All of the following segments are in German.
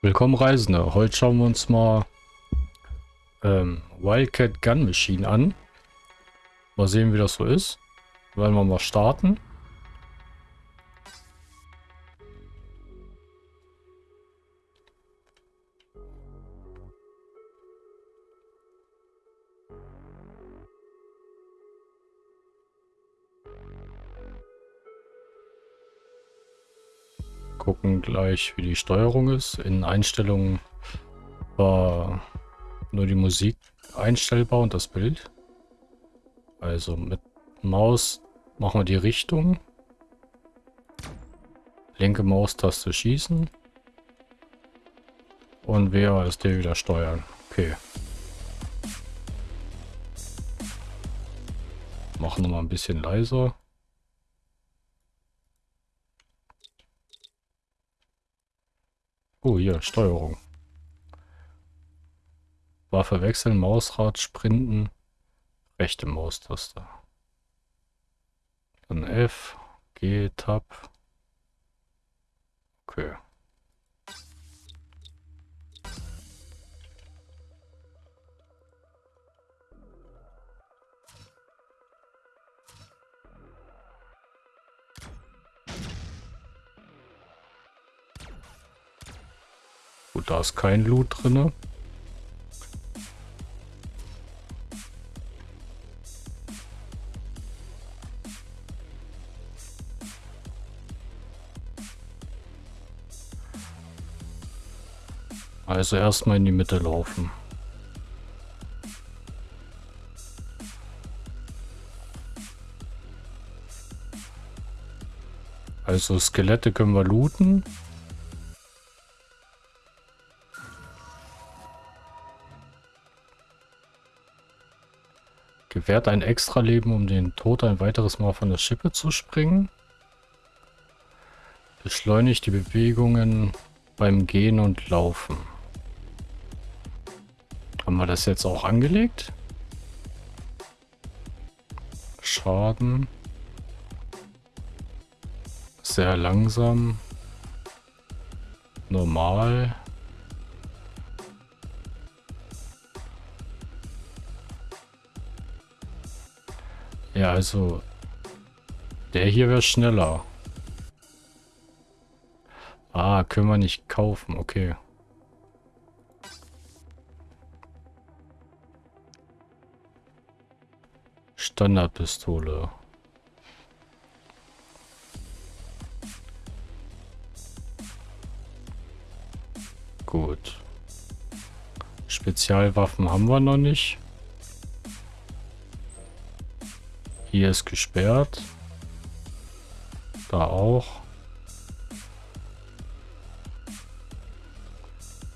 Willkommen Reisende. Heute schauen wir uns mal ähm, Wildcat Gun Machine an. Mal sehen, wie das so ist. Wollen wir mal starten. Gleich, wie die Steuerung ist. In Einstellungen war nur die Musik einstellbar und das Bild. Also mit Maus machen wir die Richtung. Linke Maustaste schießen. Und WASD wieder steuern. Okay. Machen wir mal ein bisschen leiser. Oh, hier, Steuerung. Waffe wechseln, Mausrad, Sprinten, rechte Maustaste. Dann F, G, Tab. Okay. Da ist kein Loot drin. Also erstmal in die Mitte laufen. Also Skelette können wir looten. Gewährt ein Extra-Leben, um den Tod ein weiteres Mal von der Schippe zu springen. Beschleunigt die Bewegungen beim Gehen und Laufen. Haben wir das jetzt auch angelegt? Schaden. Sehr langsam. Normal. Ja, also der hier wäre schneller. Ah, können wir nicht kaufen. Okay. Standardpistole. Gut. Spezialwaffen haben wir noch nicht. Hier ist gesperrt. Da auch.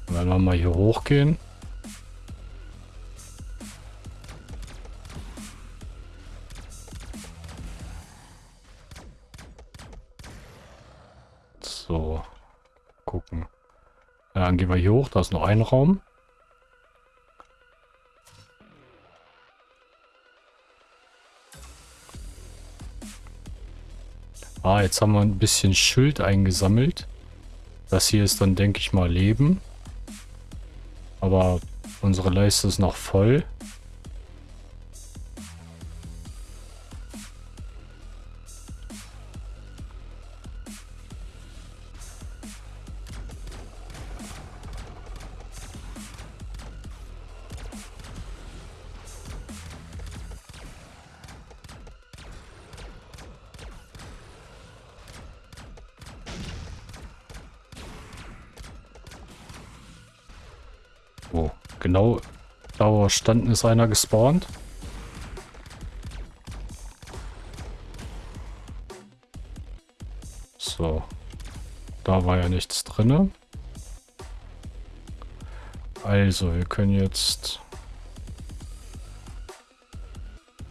Wenn wir mal hier hochgehen. So. Gucken. Dann gehen wir hier hoch. Da ist noch ein Raum. Ah, jetzt haben wir ein bisschen Schild eingesammelt. Das hier ist dann, denke ich mal, Leben. Aber unsere Leiste ist noch voll. Genau da wo standen ist einer gespawnt. So. Da war ja nichts drin. Also, wir können jetzt...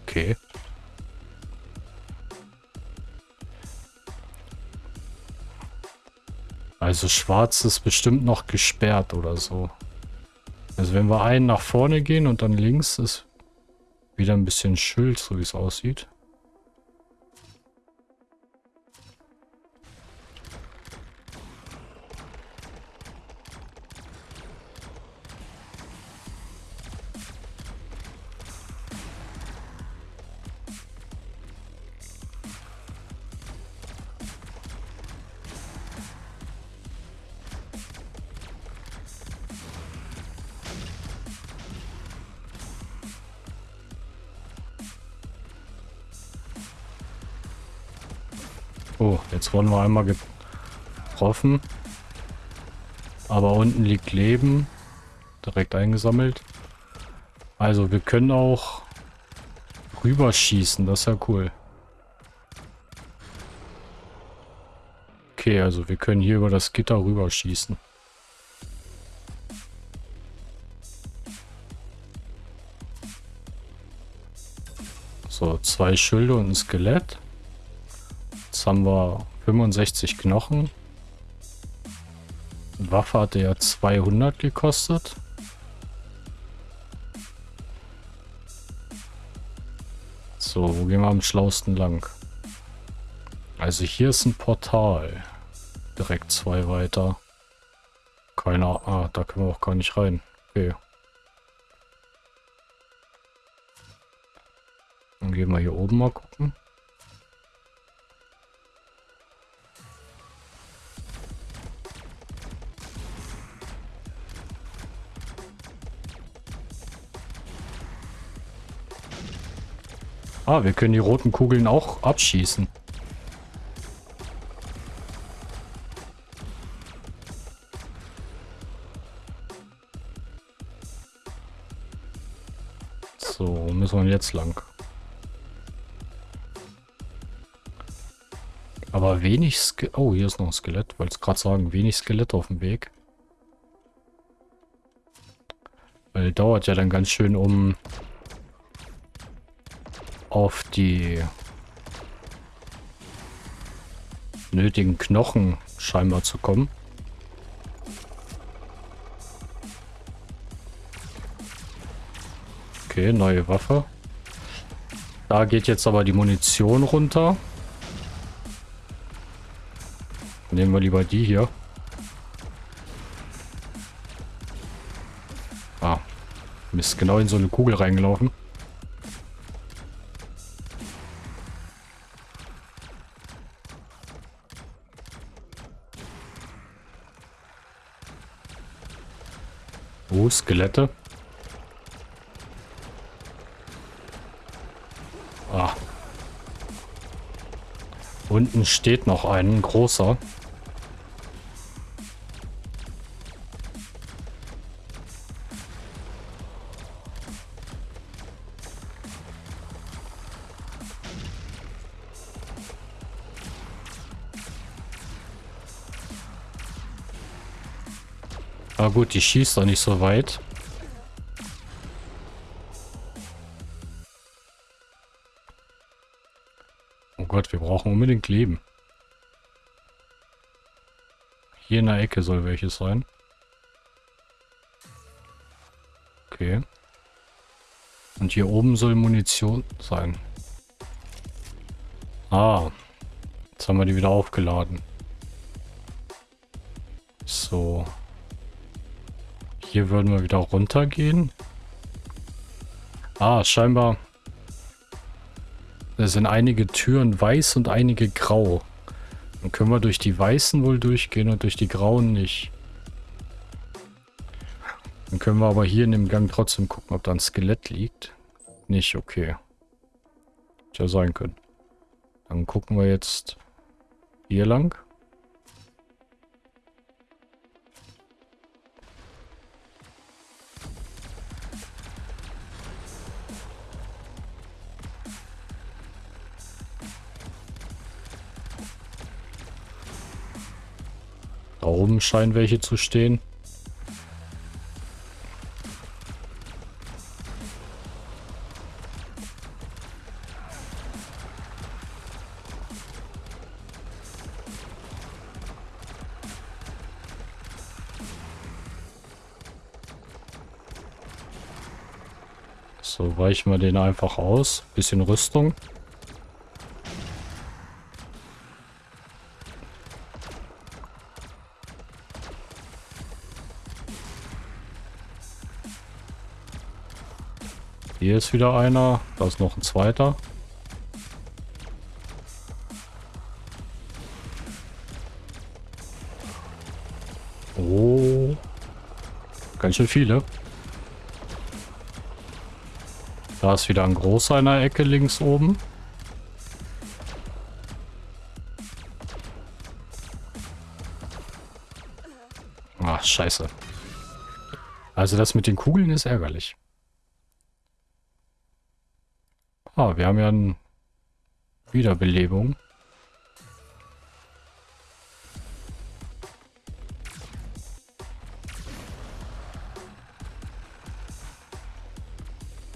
Okay. Also schwarz ist bestimmt noch gesperrt oder so. Also wenn wir einen nach vorne gehen und dann links ist wieder ein bisschen Schild, so wie es aussieht. Wir einmal getroffen. Aber unten liegt Leben. Direkt eingesammelt. Also wir können auch rüberschießen. Das ist ja cool. Okay, also wir können hier über das Gitter rüberschießen. So, zwei Schilde und ein Skelett. Jetzt haben wir 65 Knochen. Waffe hatte ja 200 gekostet. So, wo gehen wir am schlausten lang? Also hier ist ein Portal. Direkt zwei weiter. Keiner. Ah, da können wir auch gar nicht rein. Okay. Dann gehen wir hier oben mal gucken. Ah, wir können die roten Kugeln auch abschießen. So, müssen wir jetzt lang? Aber wenig Skelett. Oh, hier ist noch ein Skelett. Wollte gerade sagen, wenig Skelett auf dem Weg. Weil dauert ja dann ganz schön, um auf die nötigen Knochen scheinbar zu kommen. Okay, neue Waffe. Da geht jetzt aber die Munition runter. Nehmen wir lieber die hier. Ah. Mist, genau in so eine Kugel reingelaufen. Skelette. Ah. Unten steht noch ein großer. Ah gut, die schießt doch nicht so weit. Oh Gott, wir brauchen unbedingt Leben. Hier in der Ecke soll welches sein. Okay. Und hier oben soll Munition sein. Ah. Jetzt haben wir die wieder aufgeladen. So. Hier würden wir wieder runtergehen. Ah, scheinbar. Da sind einige Türen weiß und einige grau. Dann können wir durch die weißen wohl durchgehen und durch die grauen nicht. Dann können wir aber hier in dem Gang trotzdem gucken, ob da ein Skelett liegt. Nicht, okay. Hätte ja sein können. Dann gucken wir jetzt hier lang. Oben scheinen welche zu stehen. So, weichen wir den einfach aus. Bisschen Rüstung. Hier ist wieder einer. Da ist noch ein zweiter. Oh. Ganz schön viele. Da ist wieder ein großer in der Ecke links oben. Ach, scheiße. Also das mit den Kugeln ist ärgerlich. Ah, wir haben ja eine Wiederbelebung.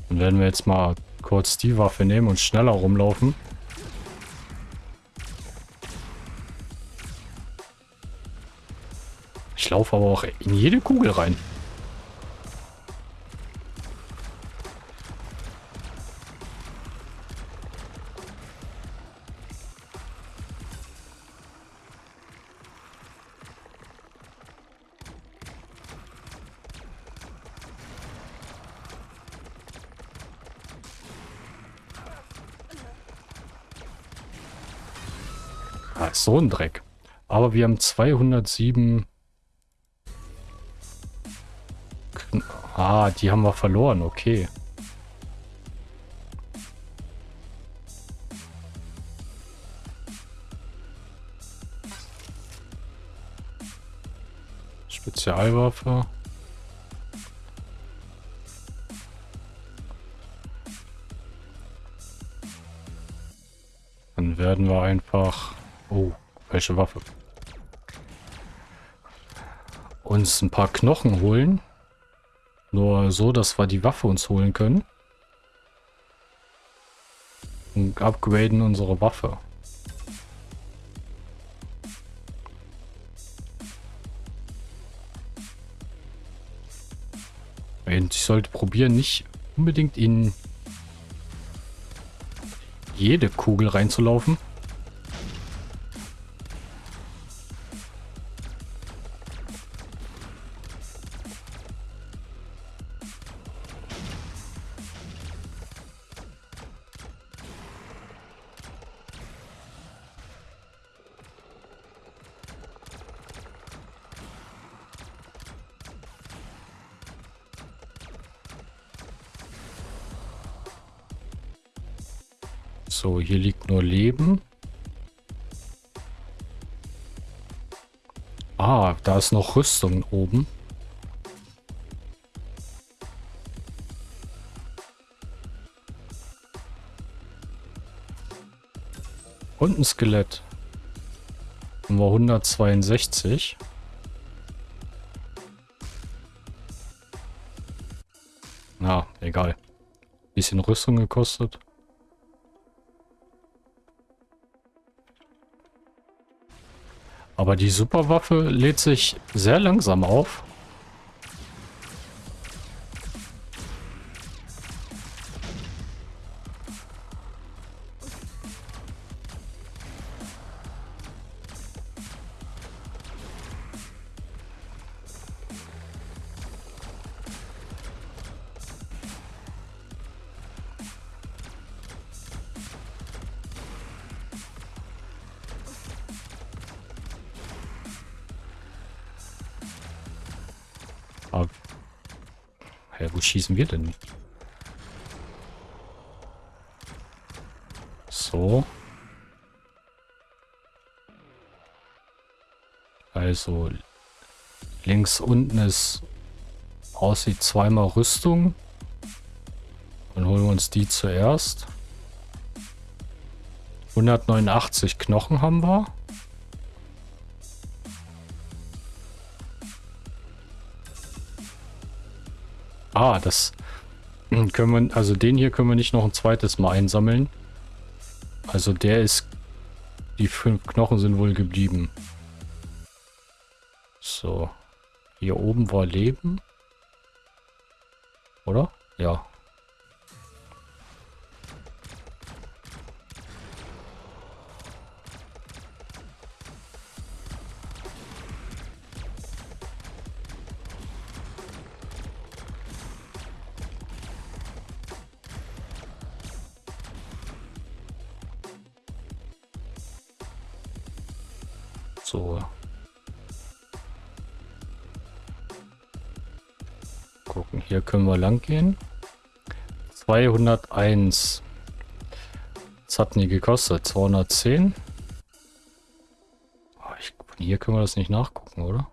Dann werden wir jetzt mal kurz die Waffe nehmen und schneller rumlaufen. Ich laufe aber auch in jede Kugel rein. So ein Dreck. Aber wir haben 207... Ah, die haben wir verloren, okay. Spezialwaffe. Dann werden wir einfach Oh, welche Waffe? Uns ein paar Knochen holen. Nur so, dass wir die Waffe uns holen können. Und upgraden unsere Waffe. Und ich sollte probieren, nicht unbedingt in jede Kugel reinzulaufen. Da ist noch Rüstung oben. Und ein Skelett. Nummer 162. Na, egal. Bisschen Rüstung gekostet. Aber die Superwaffe lädt sich sehr langsam auf. Ja, wo schießen wir denn? So. Also links unten ist aussieht zweimal Rüstung. Dann holen wir uns die zuerst. 189 Knochen haben wir. Ah, das können wir, also den hier können wir nicht noch ein zweites Mal einsammeln. Also der ist, die fünf Knochen sind wohl geblieben. So. Hier oben war Leben. Oder? Können wir lang gehen. 201. Was hatten die gekostet? 210? Oh, ich, hier können wir das nicht nachgucken, oder?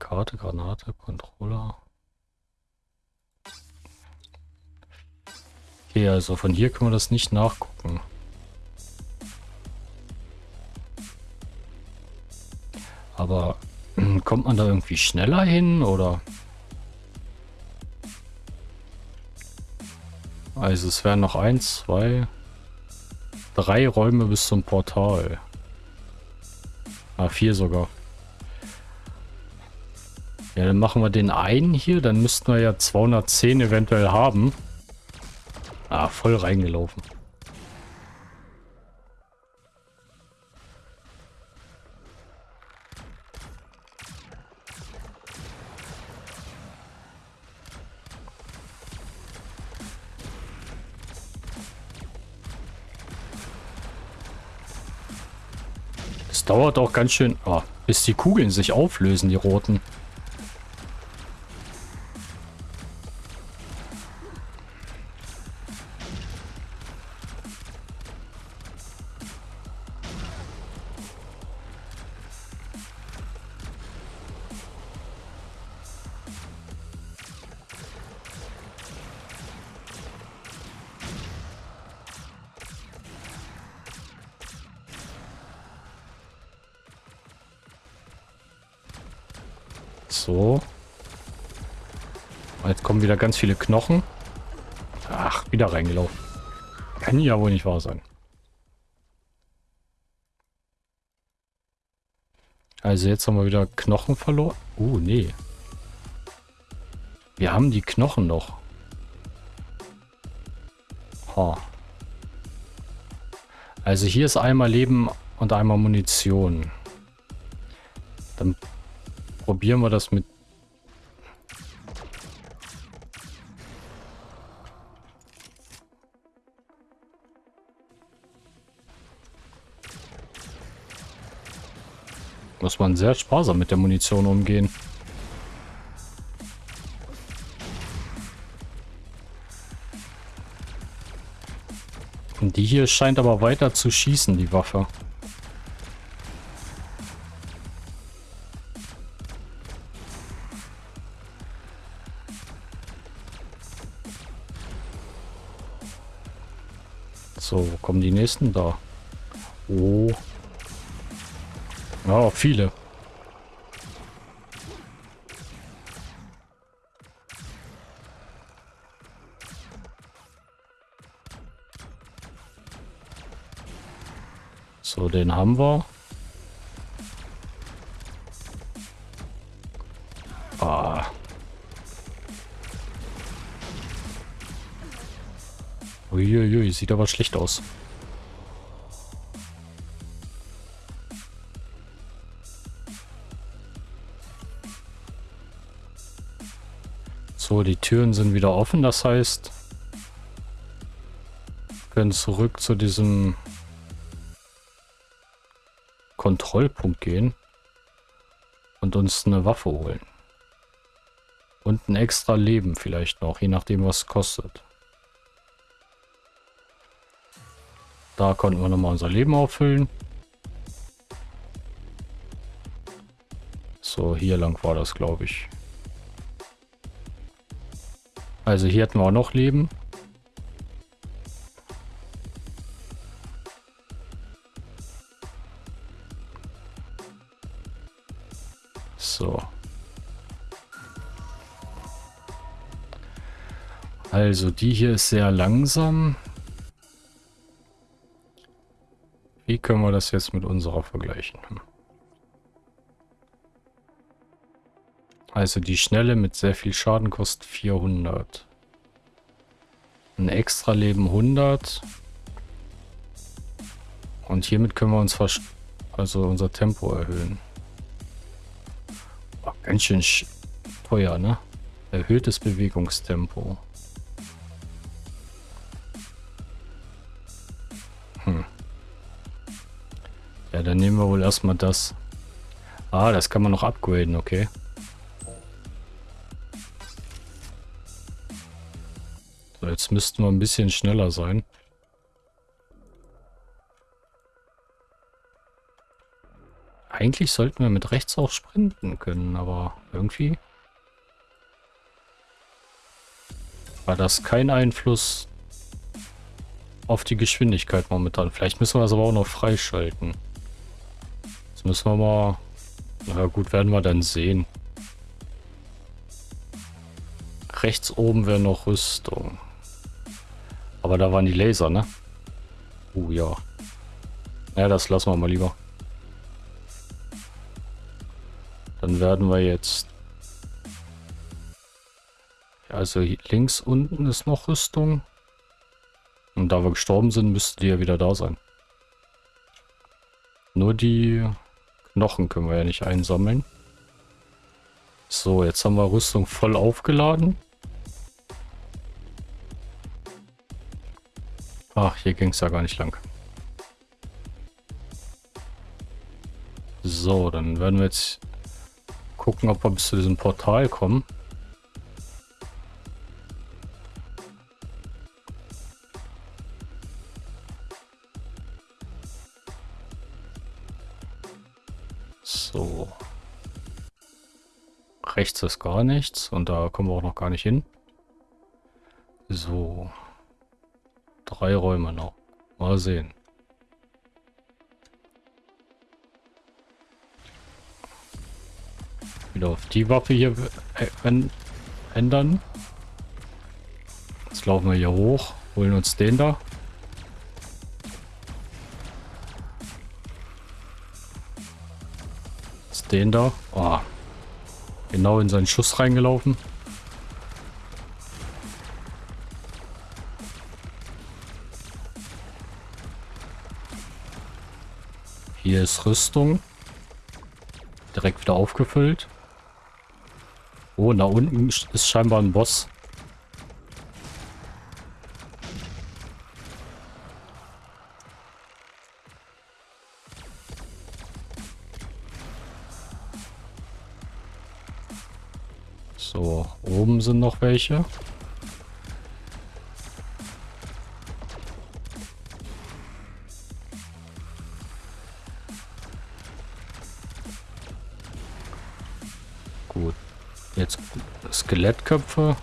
Karte, Granate, Controller. Okay, also von hier können wir das nicht nachgucken. Aber kommt man da irgendwie schneller hin oder? Also es wären noch eins, zwei, drei Räume bis zum Portal. Ah, vier sogar. Ja, dann machen wir den einen hier. Dann müssten wir ja 210 eventuell haben. Ah, voll reingelaufen. Dauert auch ganz schön, oh, bis die Kugeln sich auflösen, die roten. Wieder ganz viele Knochen. Ach, wieder reingelaufen. Kann ja wohl nicht wahr sein. Also jetzt haben wir wieder Knochen verloren. Uh, nee. Wir haben die Knochen noch. Ha. Also hier ist einmal Leben und einmal Munition. Dann probieren wir das mit... Muss man sehr sparsam mit der Munition umgehen. Und die hier scheint aber weiter zu schießen, die Waffe. So, wo kommen die nächsten da? Oh. Ja, viele. So, den haben wir. Ah. Uiuiui, sieht aber schlecht aus. Die Türen sind wieder offen, das heißt, wir können zurück zu diesem Kontrollpunkt gehen und uns eine Waffe holen. Und ein extra Leben vielleicht noch, je nachdem was es kostet. Da konnten wir nochmal unser Leben auffüllen. So, hier lang war das, glaube ich. Also hier hatten wir auch noch Leben. So. Also die hier ist sehr langsam. Wie können wir das jetzt mit unserer vergleichen? Also die schnelle mit sehr viel Schaden kostet 400. Ein extra Leben 100. Und hiermit können wir uns also unser Tempo erhöhen. Oh, ganz schön teuer, ne? Erhöhtes Bewegungstempo. Ja, dann nehmen wir wohl erstmal das. Ah, das kann man noch upgraden, okay. So, jetzt müssten wir ein bisschen schneller sein. Eigentlich sollten wir mit rechts auch sprinten können, aber irgendwie war das kein Einfluss auf die Geschwindigkeit momentan. Vielleicht müssen wir das aber auch noch freischalten. Das müssen wir mal... Na gut, werden wir dann sehen. Rechts oben wäre noch Rüstung. Aber da waren die Laser, ne? Uh, ja. Ja, das lassen wir mal lieber. Dann werden wir jetzt... Also links unten ist noch Rüstung. Und da wir gestorben sind, müsste die ja wieder da sein. Nur die Knochen können wir ja nicht einsammeln. So, jetzt haben wir Rüstung voll aufgeladen. Ach, hier ging es ja gar nicht lang. So, dann werden wir jetzt gucken, ob wir bis zu diesem Portal kommen. So. Rechts ist gar nichts und da kommen wir auch noch gar nicht hin. So. Drei Räume noch. Mal sehen. Wieder auf die Waffe hier ändern. Jetzt laufen wir hier hoch, holen uns den da. Den da. Oh. Genau in seinen Schuss reingelaufen. Hier ist Rüstung. Direkt wieder aufgefüllt. Oh, da unten ist scheinbar ein Boss. So, oben sind noch welche. Skelettköpfe.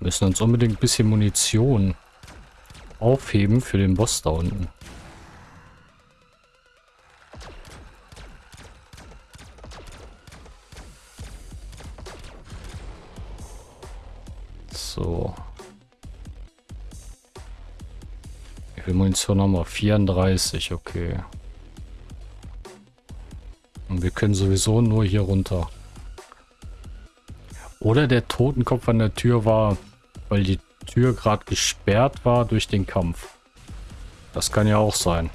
Müssen uns unbedingt ein bisschen Munition aufheben für den Boss da unten. Munition haben wir? 34, okay. Und wir können sowieso nur hier runter. Oder der Totenkopf an der Tür war, weil die Tür gerade gesperrt war durch den Kampf. Das kann ja auch sein.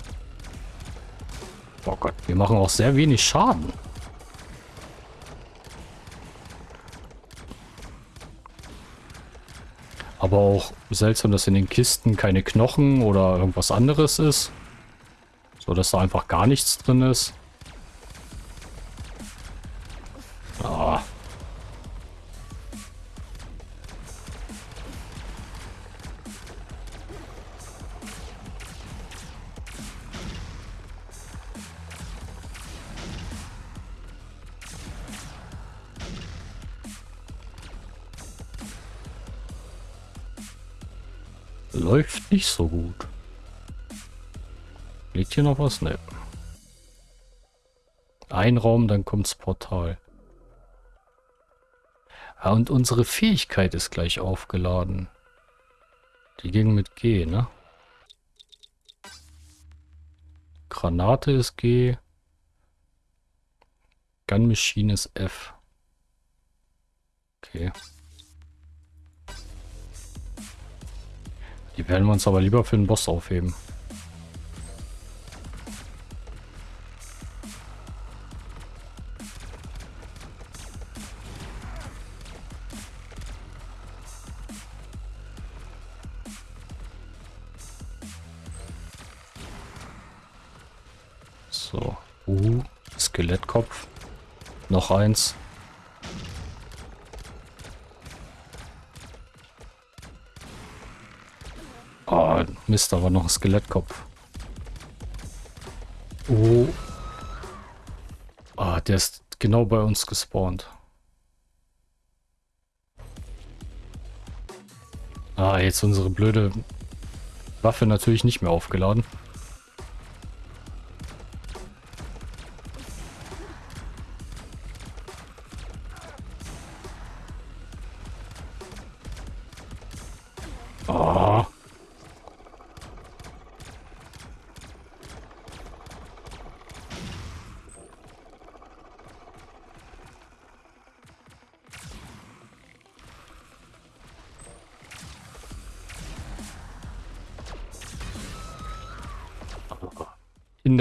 Oh Gott, wir machen auch sehr wenig Schaden. Aber auch seltsam, dass in den Kisten keine Knochen oder irgendwas anderes ist. So, dass da einfach gar nichts drin ist. Nicht so gut. Liegt hier noch was? Ne. Ein Raum, dann kommt's Portal. Ah, und unsere Fähigkeit ist gleich aufgeladen. Die ging mit G, ne? Granate ist G. Gun Machine ist F. Okay. Die werden wir uns aber lieber für den Boss aufheben. So. Uh, Skelettkopf. Noch eins. Oh, Mist, da war noch ein Skelettkopf. Oh. Ah, der ist genau bei uns gespawnt. Ah, jetzt unsere blöde Waffe natürlich nicht mehr aufgeladen.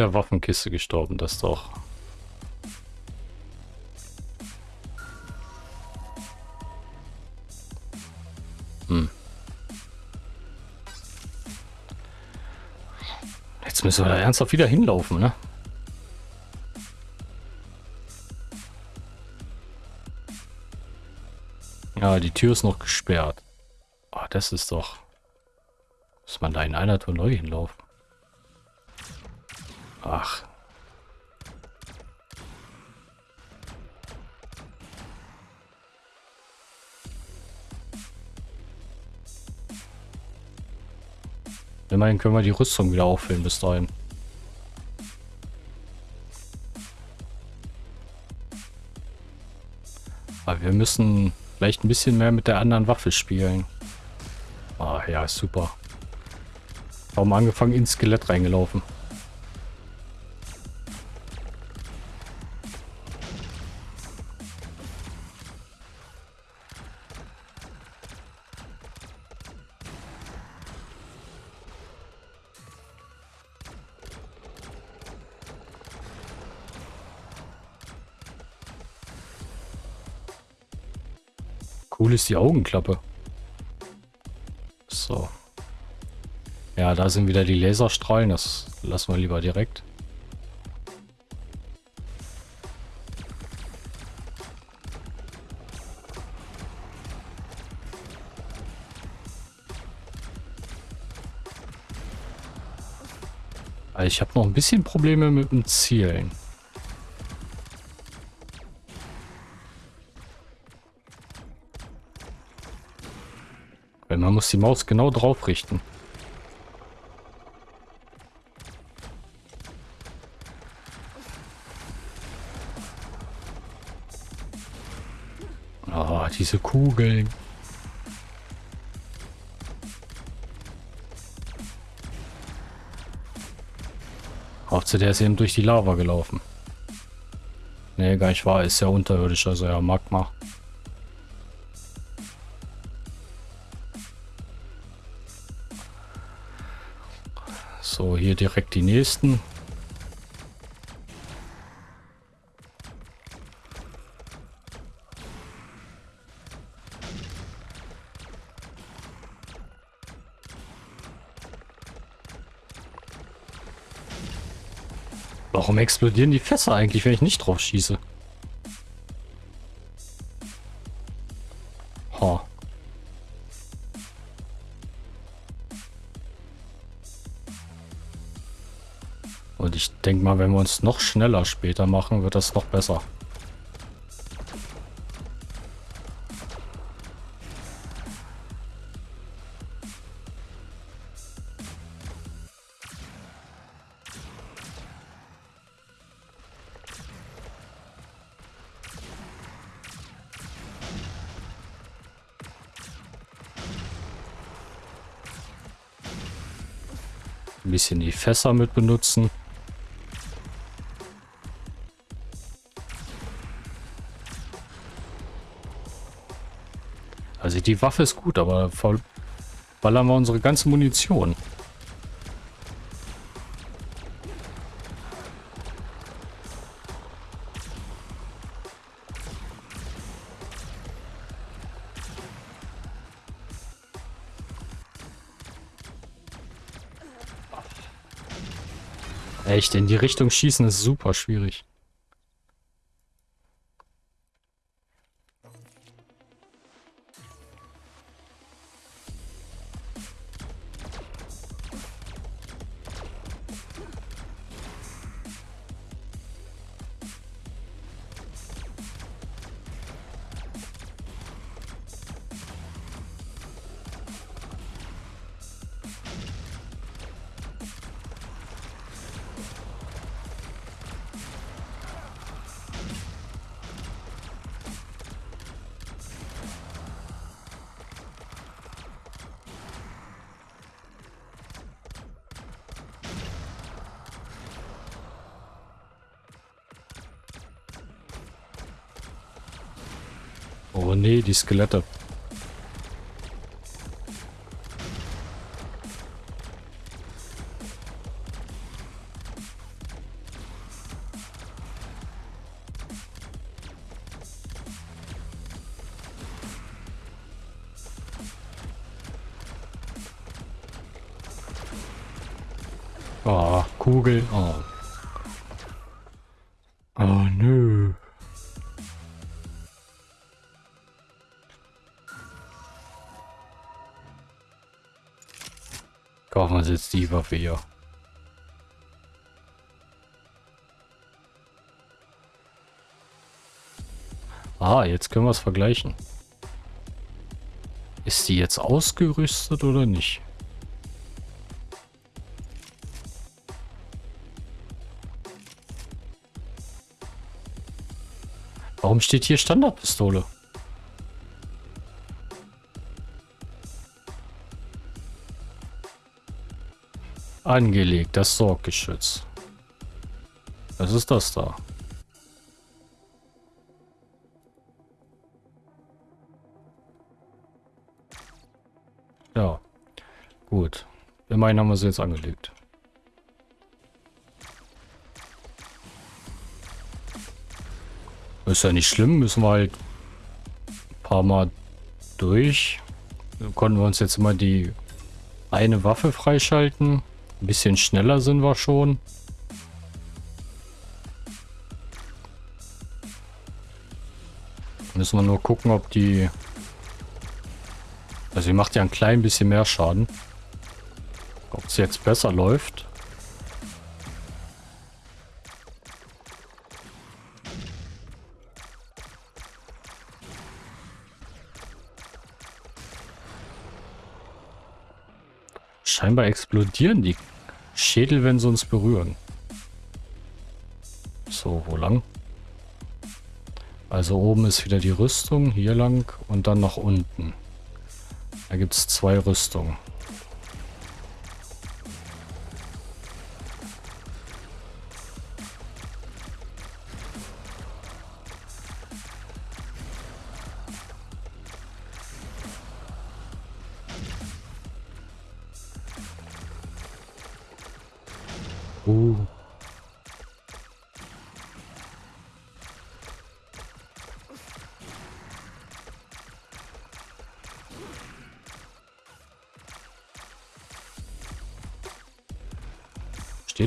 Der Waffenkiste gestorben, das doch. Hm. Jetzt müssen wir da ernsthaft wieder hinlaufen, ne? Ja, die Tür ist noch gesperrt. Oh, das ist doch... Muss man da in einer Tour neu hinlaufen? Immerhin können wir die Rüstung wieder auffüllen bis dahin. Aber wir müssen vielleicht ein bisschen mehr mit der anderen Waffe spielen. Ah ja, super. Warum angefangen ins Skelett reingelaufen? Cool ist die Augenklappe. So. Ja, da sind wieder die Laserstrahlen. Das lassen wir lieber direkt. Also ich habe noch ein bisschen Probleme mit dem Zielen. Muss die Maus genau drauf richten. Ah, oh, diese Kugeln. Hauptsache der ist eben durch die Lava gelaufen. Nee, gar nicht wahr. Ist ja unterirdisch, also ja Magma. Direkt die nächsten. Warum explodieren die Fässer eigentlich, wenn ich nicht drauf schieße? Denke mal, wenn wir uns noch schneller später machen, wird das noch besser. Bisschen die Fässer mit benutzen. Die Waffe ist gut, aber voll ballern wir unsere ganze Munition. Echt, in die Richtung schießen ist super schwierig. Die Skelette. Oh, Kugel. Oh. Waffe hier. Ah, jetzt können wir es vergleichen. Ist die jetzt ausgerüstet oder nicht? Warum steht hier Standardpistole? Angelegt, das Sorggeschütz. Was ist das da? Ja, gut. Immerhin haben wir sie jetzt angelegt. Ist ja nicht schlimm, müssen wir halt ein paar Mal durch. Dann konnten wir uns jetzt mal die eine Waffe freischalten. Ein bisschen schneller sind wir schon. Müssen wir nur gucken, ob die... Also sie macht ja ein klein bisschen mehr Schaden. Ob es jetzt besser läuft. Scheinbar explodieren die Schädel, wenn sie uns berühren. So, wo lang? Also oben ist wieder die Rüstung, hier lang und dann nach unten. Da gibt es zwei Rüstungen.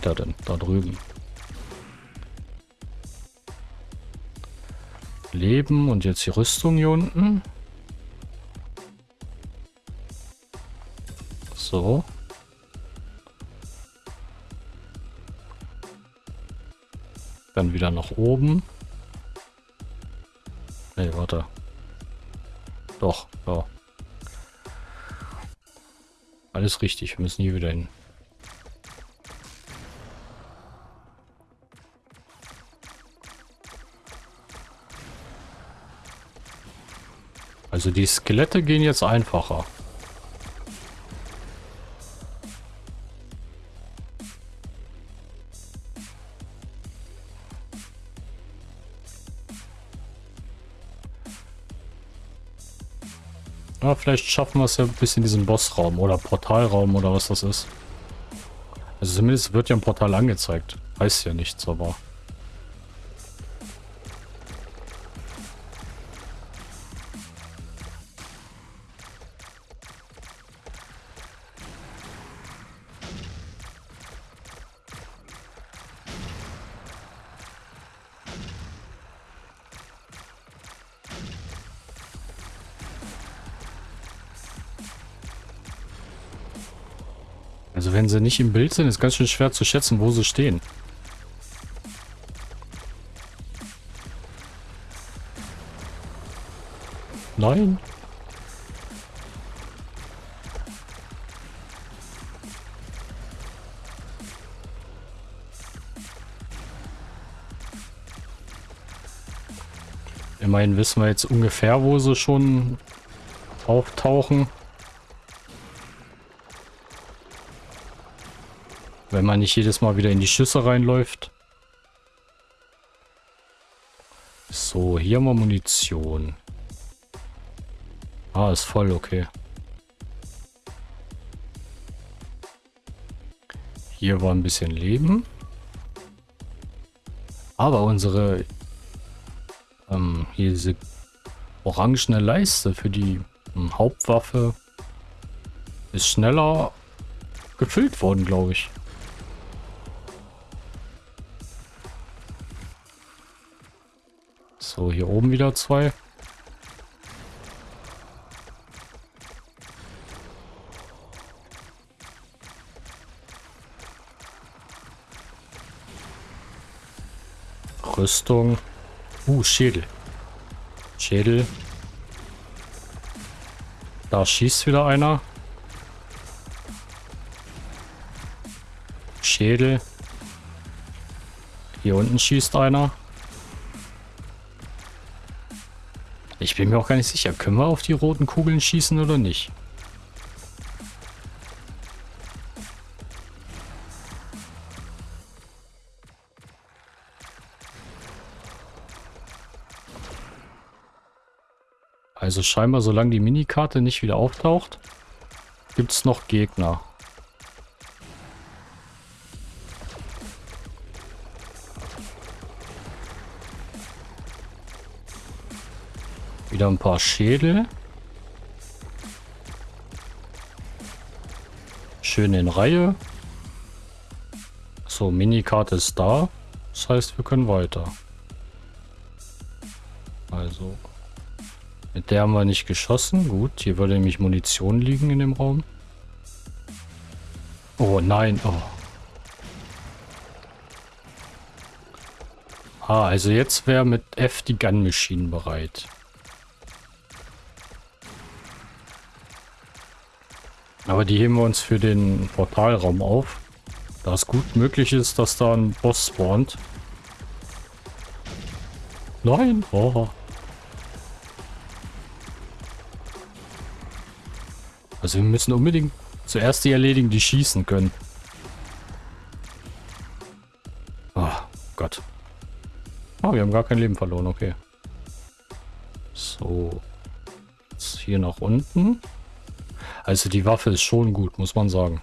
Da denn? Da drüben. Leben und jetzt die Rüstung hier unten. So. Dann wieder nach oben. Ne, warte. Doch, ja. Alles richtig, wir müssen hier wieder hin. Also die Skelette gehen jetzt einfacher. Ja, vielleicht schaffen wir es ja bis in diesen Bossraum oder Portalraum oder was das ist. Also zumindest wird ja ein Portal angezeigt. Heißt ja nichts, aber... Also wenn sie nicht im Bild sind, ist ganz schön schwer zu schätzen, wo sie stehen. Nein. Immerhin wissen wir jetzt ungefähr, wo sie schon auftauchen. Wenn man nicht jedes Mal wieder in die Schüsse reinläuft. So, hier haben wir Munition. Ah, ist voll, okay. Hier war ein bisschen Leben. Aber unsere... Ähm, hier diese orangene Leiste für die ähm, Hauptwaffe ist schneller gefüllt worden, glaube ich. So, hier oben wieder zwei. Rüstung. Uh, Schädel. Schädel. Da schießt wieder einer. Schädel. Hier unten schießt einer. Ich bin mir auch gar nicht sicher. Können wir auf die roten Kugeln schießen oder nicht? Also scheinbar, solange die Minikarte nicht wieder auftaucht, gibt es noch Gegner. Wieder ein paar Schädel. Schön in Reihe. So, Minikarte ist da. Das heißt, wir können weiter. Also, mit der haben wir nicht geschossen. Gut, hier würde nämlich Munition liegen in dem Raum. Oh nein, oh. Ah, also jetzt wäre mit F die Gun Machine bereit. Aber die heben wir uns für den Portalraum auf. Da es gut möglich ist, dass da ein Boss spawnt. Nein! Oh. Also wir müssen unbedingt zuerst die erledigen, die schießen können. Oh Gott. Oh, wir haben gar kein Leben verloren, okay. So. Jetzt hier nach unten. Also die Waffe ist schon gut, muss man sagen.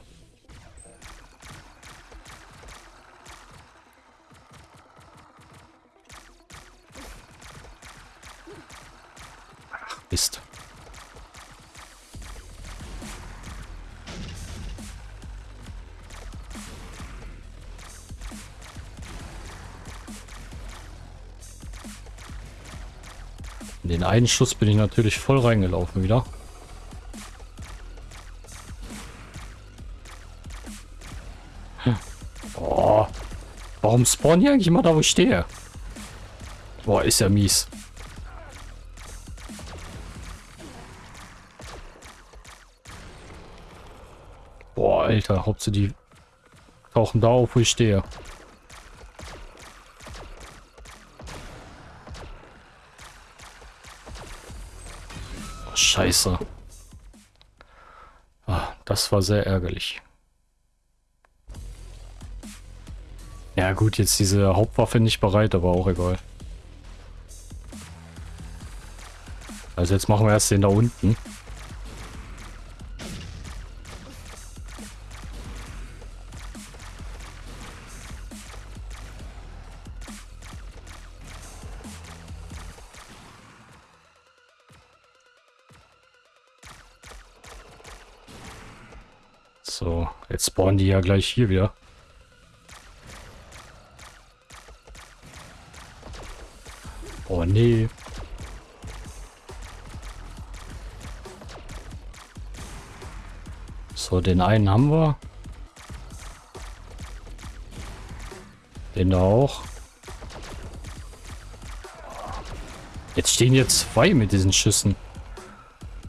Ach, Mist. In den einen Schuss bin ich natürlich voll reingelaufen wieder. Oh, warum spawnen die eigentlich immer da, wo ich stehe? Boah, ist ja mies. Boah, Alter, Hauptsache die tauchen da auf, wo ich stehe. Scheiße. Ah, das war sehr ärgerlich. Gut, jetzt diese Hauptwaffe nicht bereit, aber auch egal. Also jetzt machen wir erst den da unten. So, jetzt spawnen die ja gleich hier wieder. Nee. So, den einen haben wir. Den da auch. Jetzt stehen hier zwei mit diesen Schüssen.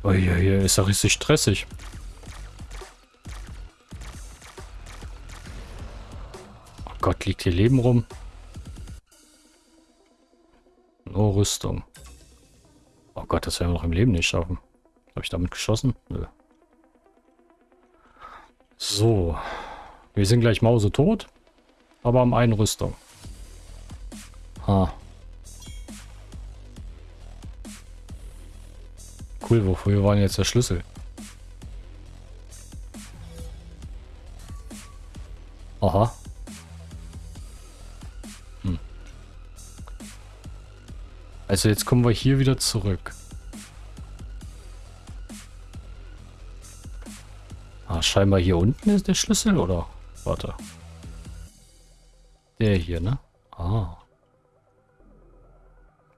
Oh, hier, hier ist ja richtig stressig. Oh Gott, liegt hier Leben rum. Rüstung. Oh Gott, das werden wir noch im Leben nicht schaffen. Habe ich damit geschossen? Nö. So. Wir sind gleich Mause tot. Aber am einen Rüstung. Ha. Cool, wofür war denn jetzt der Schlüssel? Aha. Also jetzt kommen wir hier wieder zurück. Ah, scheinbar hier unten ist der Schlüssel, oder? Warte. Der hier, ne? Ah.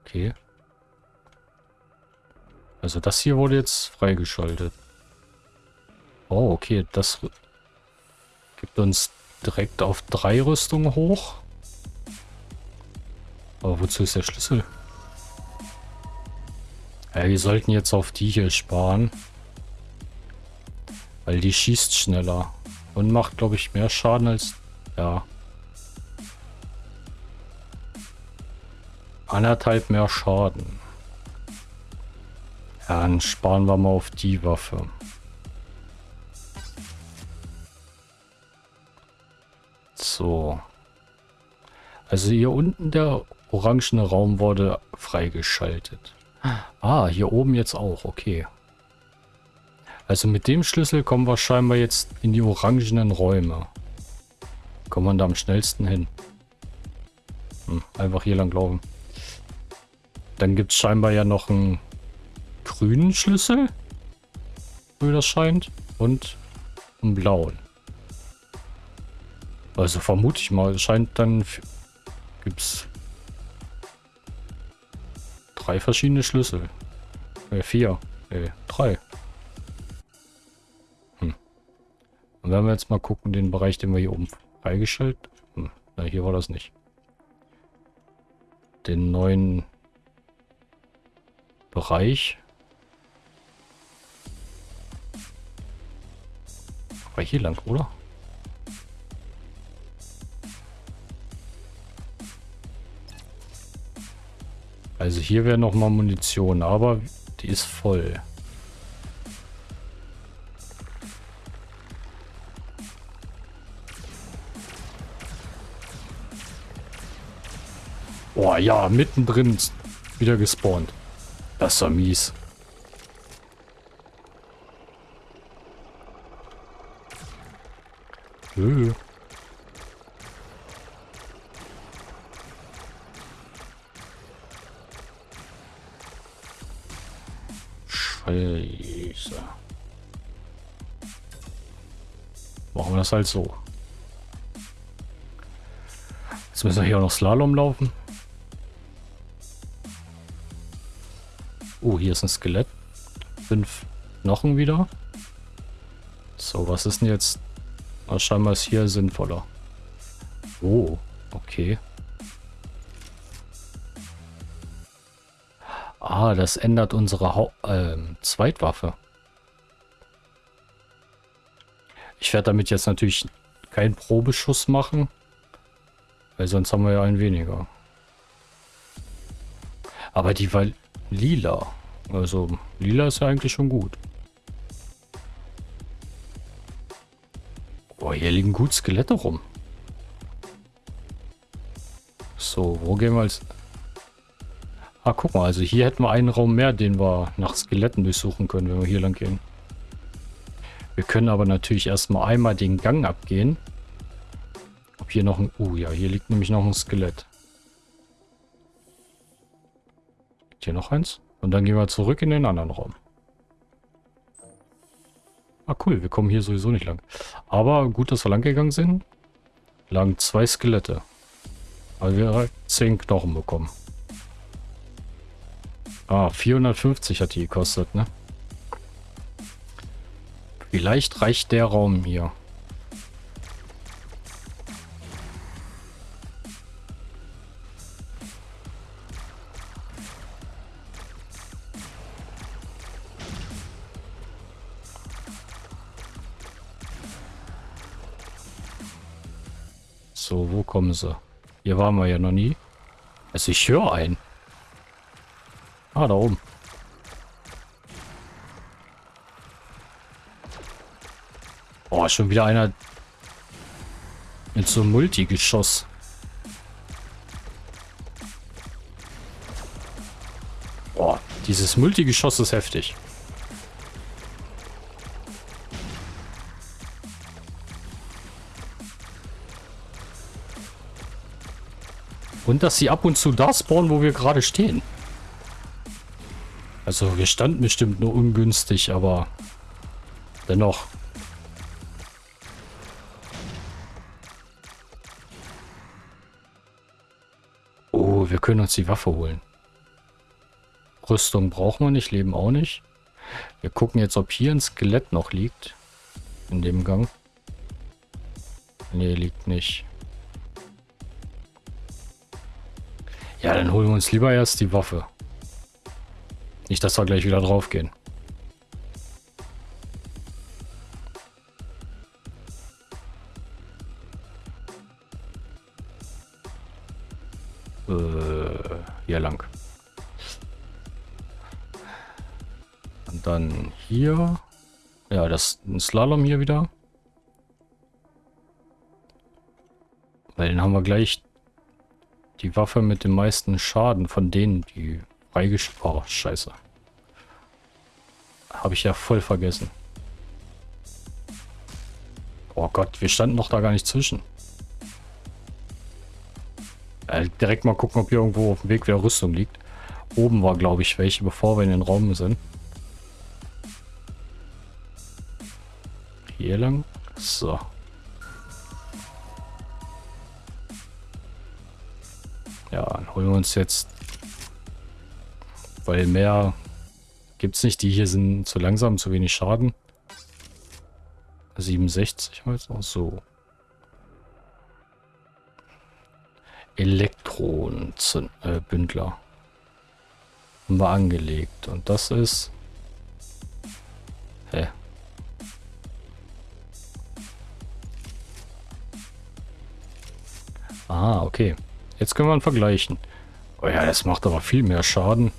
Okay. Also das hier wurde jetzt freigeschaltet. Oh, okay. Das gibt uns direkt auf drei Rüstungen hoch. Aber wozu ist der Schlüssel? Ja, wir sollten jetzt auf die hier sparen. Weil die schießt schneller. Und macht, glaube ich, mehr Schaden als... Ja. Anderthalb mehr Schaden. Ja, dann sparen wir mal auf die Waffe. So. Also hier unten der orangene Raum wurde freigeschaltet. Ah, hier oben jetzt auch. Okay. Also mit dem Schlüssel kommen wir scheinbar jetzt in die orangenen Räume. Kommt man da am schnellsten hin. Hm, einfach hier lang laufen. Dann gibt es scheinbar ja noch einen grünen Schlüssel. Wie das scheint. Und einen blauen. Also vermute ich mal, es scheint dann... Gibt es drei verschiedene Schlüssel. Äh, vier. Äh, drei. Hm. Und wenn wir jetzt mal gucken, den Bereich, den wir hier oben freigeschaltet... Hm, na, hier war das nicht. Den neuen Bereich. War hier lang, oder? Also hier wäre noch mal Munition, aber die ist voll. Oh ja, mittendrin wieder gespawnt. Das ist ja mies. Höh. Scheiße. Machen wir das halt so. Jetzt müssen wir hier auch noch Slalom laufen. Oh, hier ist ein Skelett. Fünf Knochen wieder. So, was ist denn jetzt? Scheinbar ist hier sinnvoller. Oh, okay. Ah, das ändert unsere Hau äh, Zweitwaffe. Ich werde damit jetzt natürlich keinen Probeschuss machen. Weil sonst haben wir ja einen weniger. Aber die war lila. Also lila ist ja eigentlich schon gut. Boah, hier liegen gut Skelette rum. So, wo gehen wir als... Ah, guck mal, also hier hätten wir einen Raum mehr, den wir nach Skeletten durchsuchen können, wenn wir hier lang gehen. Wir können aber natürlich erstmal einmal den Gang abgehen. Ob hier noch ein... Uh, ja, hier liegt nämlich noch ein Skelett. Hier noch eins? Und dann gehen wir zurück in den anderen Raum. Ah, cool, wir kommen hier sowieso nicht lang. Aber gut, dass wir lang gegangen sind. Lagen zwei Skelette. Weil wir zehn Knochen bekommen. Ah, 450 hat die gekostet, ne? Vielleicht reicht der Raum hier. So, wo kommen sie? Hier waren wir ja noch nie. Also ich höre einen. Ah, da oben. Boah, schon wieder einer mit so einem Multigeschoss. Boah, dieses Multigeschoss ist heftig. Und dass sie ab und zu da spawnen, wo wir gerade stehen. Also wir standen bestimmt nur ungünstig, aber dennoch. Oh, wir können uns die Waffe holen. Rüstung brauchen wir nicht, Leben auch nicht. Wir gucken jetzt, ob hier ein Skelett noch liegt. In dem Gang. Nee, liegt nicht. Ja, dann holen wir uns lieber erst die Waffe. Nicht, dass wir gleich wieder drauf gehen. Äh, hier lang. Und dann hier. Ja, das ist ein Slalom hier wieder. Weil dann haben wir gleich die Waffe mit dem meisten Schaden von denen, die freigeschaltet... Oh, scheiße. Habe ich ja voll vergessen. Oh Gott, wir standen noch da gar nicht zwischen. Äh, direkt mal gucken, ob hier irgendwo auf dem Weg wieder Rüstung liegt. Oben war, glaube ich, welche, bevor wir in den Raum sind. Hier lang. So. Ja, dann holen wir uns jetzt... Weil mehr gibt es nicht. Die hier sind zu langsam, zu wenig Schaden. 67 halt auch so. Elektronenbündler. Äh, haben wir angelegt. Und das ist... Hä? Ah, okay. Jetzt können wir ihn vergleichen. Oh ja, das macht aber viel mehr Schaden.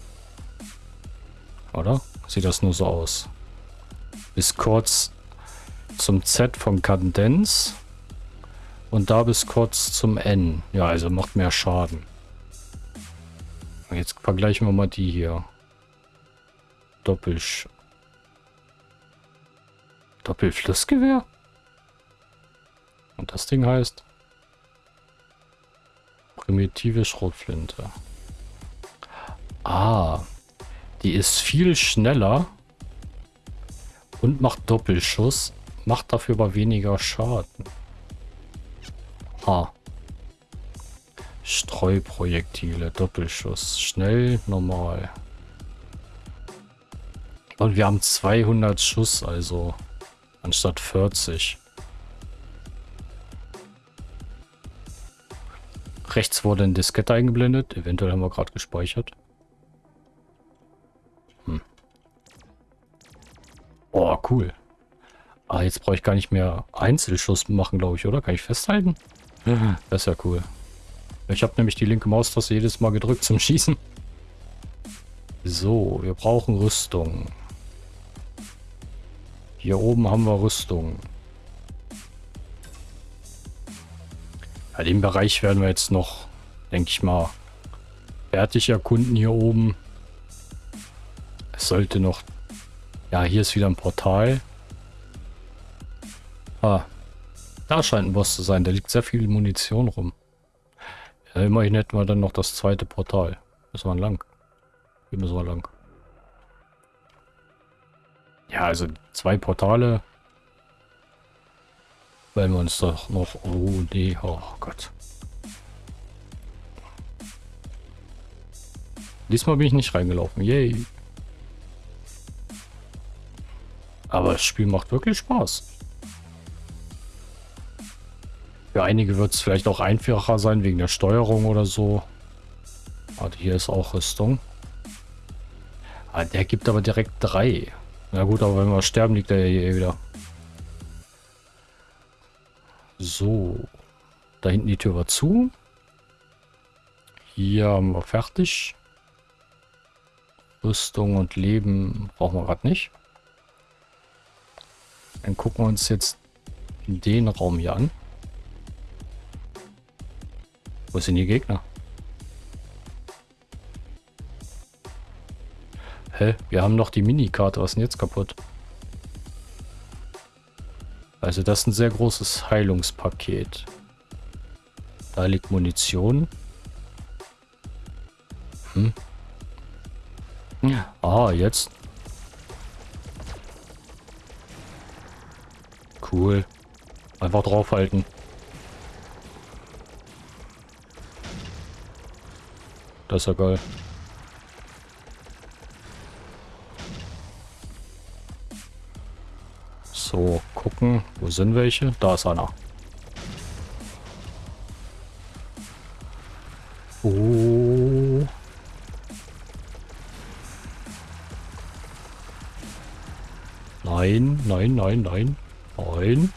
Oder? Sieht das nur so aus. Bis kurz zum Z von Kadenz. Und da bis kurz zum N. Ja, also macht mehr Schaden. Jetzt vergleichen wir mal die hier. Doppelsch... Doppelflussgewehr? Und das Ding heißt... Primitive Schrotflinte. Ah. Die ist viel schneller. Und macht Doppelschuss. Macht dafür aber weniger Schaden. Ha. Streuprojektile, Doppelschuss. Schnell, normal. Und wir haben 200 Schuss, also anstatt 40. Rechts wurde ein Diskette eingeblendet. Eventuell haben wir gerade gespeichert. Cool. Ah, jetzt brauche ich gar nicht mehr Einzelschuss machen, glaube ich, oder? Kann ich festhalten? Mhm. Das ist ja cool. Ich habe nämlich die linke Maustaste jedes Mal gedrückt zum Schießen. So, wir brauchen Rüstung. Hier oben haben wir Rüstung. Ja, den Bereich werden wir jetzt noch, denke ich mal, fertig erkunden hier oben. Es sollte noch... Ja, hier ist wieder ein Portal. Ah, da scheint ein Boss zu sein. Da liegt sehr viel Munition rum. Ja, immerhin hätten wir dann noch das zweite Portal. Müssen wir lang. Hier müssen wir lang. Ja, also zwei Portale weil wir uns doch noch... Oh, nee. Oh Gott. Diesmal bin ich nicht reingelaufen. Yay. Aber das Spiel macht wirklich Spaß. Für einige wird es vielleicht auch einfacher sein wegen der Steuerung oder so. Warte, hier ist auch Rüstung. Ah, der gibt aber direkt drei. Na gut, aber wenn wir sterben, liegt er hier wieder. So. Da hinten die Tür war zu. Hier haben wir fertig. Rüstung und Leben brauchen wir gerade nicht. Dann gucken wir uns jetzt den Raum hier an. Wo sind die Gegner? Hä? Wir haben noch die Minikarte. Was ist denn jetzt kaputt? Also das ist ein sehr großes Heilungspaket. Da liegt Munition. Hm? Ah, jetzt. Cool. Einfach draufhalten. Das ist ja geil. So, gucken. Wo sind welche? Da ist einer. Oh. Nein, nein, nein, nein. Nein.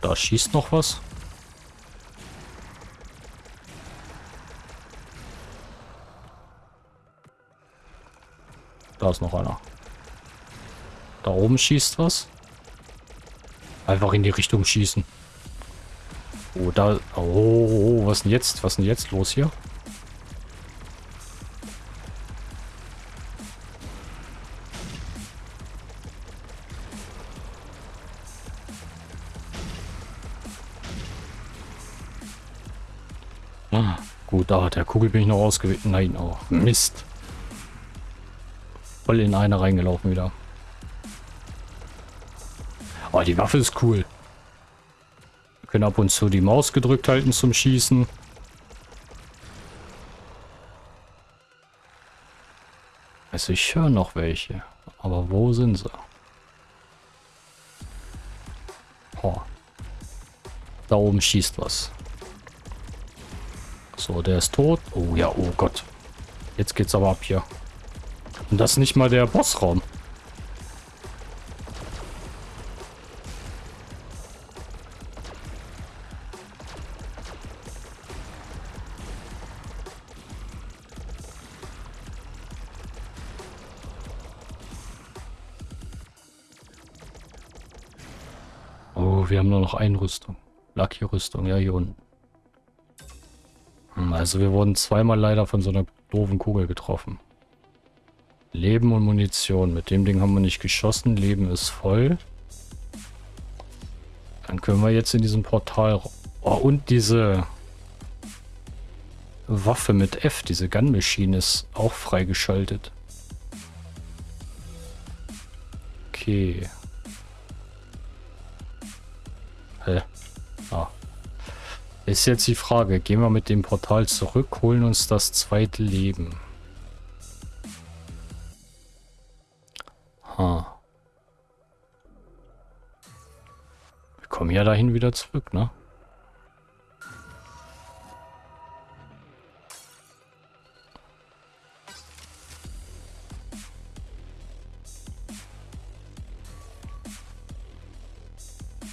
Da schießt noch was. Da ist noch einer. Da oben schießt was. Einfach in die Richtung schießen. Oh, da... Oh, oh, oh was denn jetzt? Was denn jetzt los hier? Der Kugel bin ich noch ausgewichen. Nein, oh, Mist. Voll in eine reingelaufen wieder. Oh, die Waffe ist cool. Wir können ab und zu die Maus gedrückt halten zum Schießen. Also ich höre noch welche. Aber wo sind sie? Oh. Da oben schießt was. So, der ist tot. Oh ja, oh Gott. Jetzt geht's aber ab hier. Und das ist nicht mal der Bossraum. Oh, wir haben nur noch eine Rüstung. Lucky-Rüstung, ja, hier unten. Also wir wurden zweimal leider von so einer doofen Kugel getroffen. Leben und Munition. Mit dem Ding haben wir nicht geschossen. Leben ist voll. Dann können wir jetzt in diesem Portal... Oh, und diese Waffe mit F, diese Gun Machine ist auch freigeschaltet. Okay. Ist jetzt die Frage, gehen wir mit dem Portal zurück, holen uns das zweite Leben. Ha. Wir kommen ja dahin wieder zurück, ne?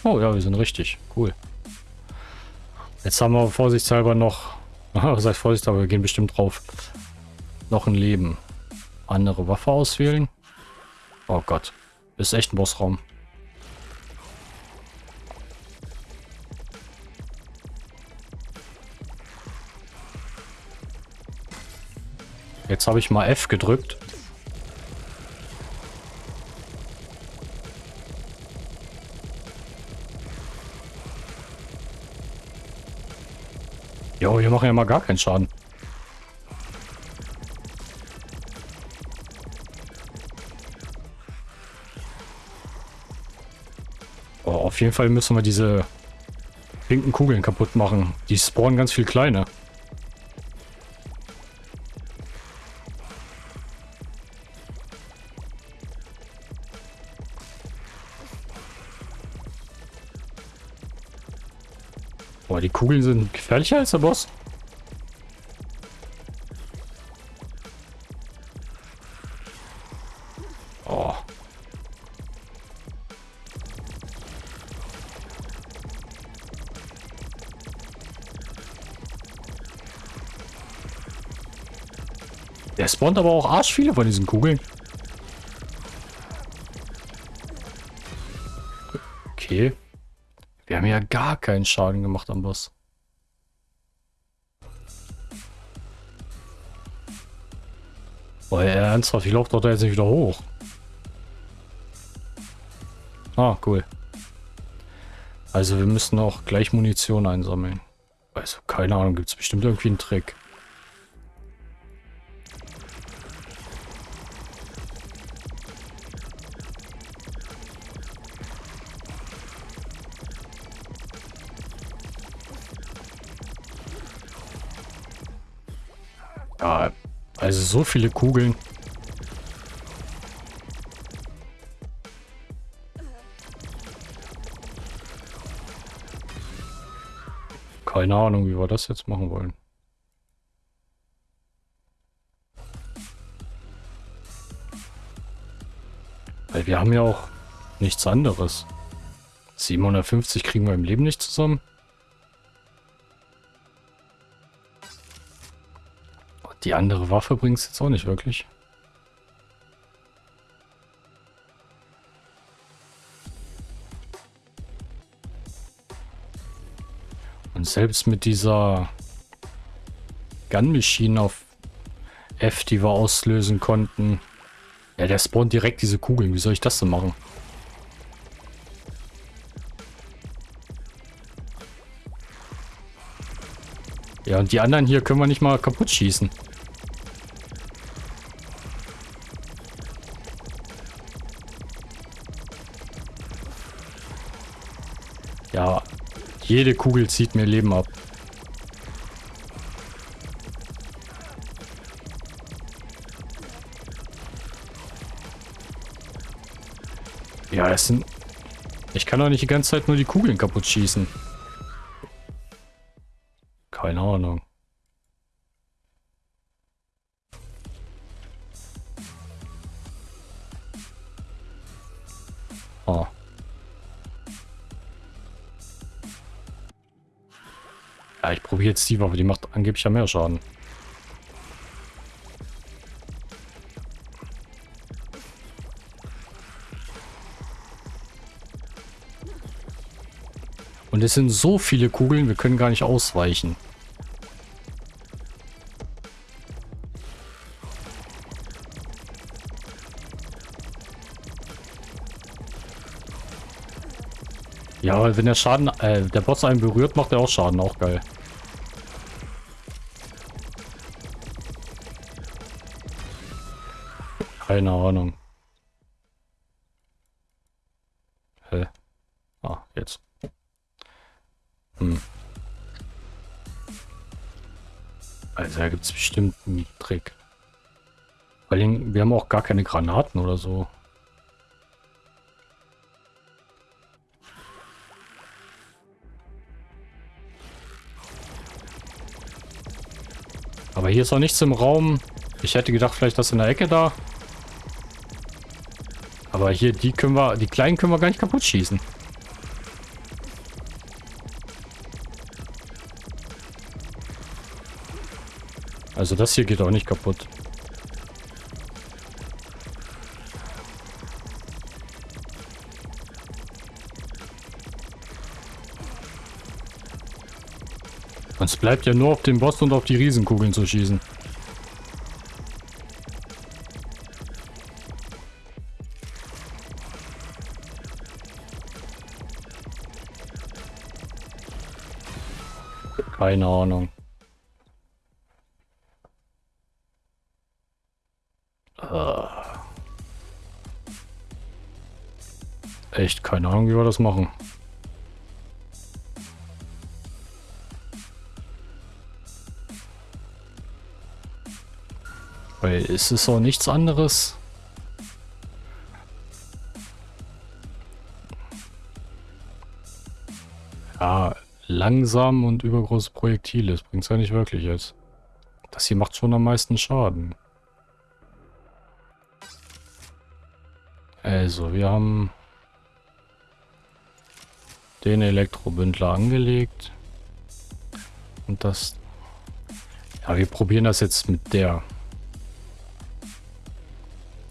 Oh ja, wir sind richtig. Cool. Jetzt haben wir vorsichtshalber noch... Was heißt vorsichtshalber? Wir gehen bestimmt drauf. Noch ein Leben. Andere Waffe auswählen. Oh Gott. Ist echt ein Bossraum. Jetzt habe ich mal F gedrückt. Jo, hier machen ja mal gar keinen Schaden. Oh, auf jeden Fall müssen wir diese pinken Kugeln kaputt machen. Die spawnen ganz viel kleine. Kugeln sind gefährlicher als der Boss. Oh. Der spawnt aber auch arsch viele von diesen Kugeln. Ja gar keinen Schaden gemacht am Boss. Boah, ernsthaft, ich laufe doch da jetzt nicht wieder hoch. Ah, cool. Also wir müssen auch gleich Munition einsammeln. Also keine Ahnung, gibt es bestimmt irgendwie einen Trick. So viele Kugeln. Keine Ahnung, wie wir das jetzt machen wollen. Weil wir haben ja auch nichts anderes. 750 kriegen wir im Leben nicht zusammen. Die andere Waffe bringt es jetzt auch nicht wirklich. Und selbst mit dieser Gun Machine auf F, die wir auslösen konnten. Ja, der spawnt direkt diese Kugeln. Wie soll ich das denn machen? Ja, und die anderen hier können wir nicht mal kaputt schießen. Jede Kugel zieht mir Leben ab. Ja, es sind... Ich kann doch nicht die ganze Zeit nur die Kugeln kaputt schießen. Jetzt die Waffe, die macht angeblich ja mehr Schaden. Und es sind so viele Kugeln, wir können gar nicht ausweichen. Ja, wenn der Schaden, äh, der Boss einen berührt, macht er auch Schaden, auch geil. Keine Ahnung. Hä? Ah, jetzt. Hm. Also da gibt es bestimmt einen Trick. Weil wir haben auch gar keine Granaten oder so. Aber hier ist auch nichts im Raum. Ich hätte gedacht, vielleicht das in der Ecke da. Aber hier, die können wir, die kleinen können wir gar nicht kaputt schießen. Also das hier geht auch nicht kaputt. Es bleibt ja nur auf den Boss und auf die Riesenkugeln zu schießen. Keine Ahnung. Uh. Echt keine Ahnung, wie wir das machen. Weil es ist auch nichts anderes. Langsam und übergroße Projektile. Das bringt es ja nicht wirklich jetzt. Das hier macht schon am meisten Schaden. Also, wir haben den Elektrobündler angelegt. Und das... Ja, wir probieren das jetzt mit der.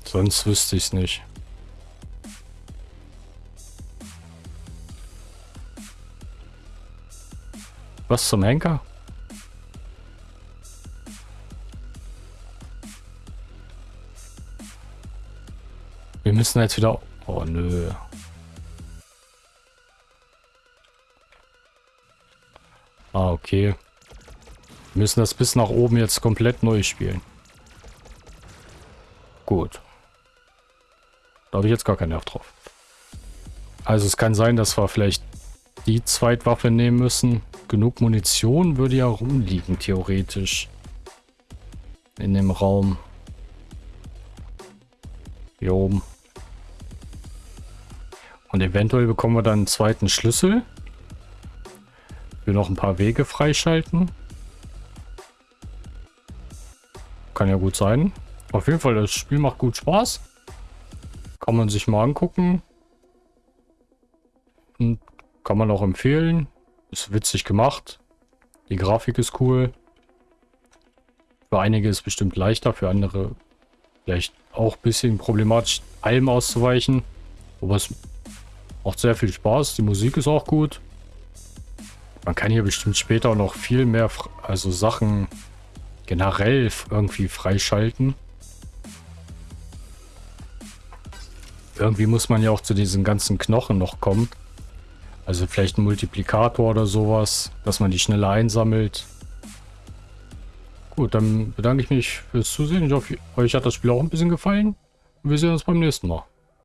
Sonst wüsste ich es nicht. Was zum Henker? Wir müssen jetzt wieder... Oh, nö. Ah, okay. Wir müssen das bis nach oben jetzt komplett neu spielen. Gut. Da habe ich jetzt gar keinen Nerv drauf. Also es kann sein, dass wir vielleicht die Zweitwaffe nehmen müssen. Genug Munition würde ja rumliegen, theoretisch. In dem Raum. Hier oben. Und eventuell bekommen wir dann einen zweiten Schlüssel. Wir noch ein paar Wege freischalten. Kann ja gut sein. Auf jeden Fall, das Spiel macht gut Spaß. Kann man sich mal angucken. Und kann man auch empfehlen. Ist witzig gemacht. Die Grafik ist cool. Für einige ist es bestimmt leichter, für andere vielleicht auch ein bisschen problematisch, allem auszuweichen. Aber es macht sehr viel Spaß. Die Musik ist auch gut. Man kann hier bestimmt später noch viel mehr, also Sachen generell irgendwie freischalten. Irgendwie muss man ja auch zu diesen ganzen Knochen noch kommen. Also vielleicht ein Multiplikator oder sowas, dass man die schneller einsammelt. Gut, dann bedanke ich mich fürs Zusehen. Ich hoffe, euch hat das Spiel auch ein bisschen gefallen. Wir sehen uns beim nächsten Mal.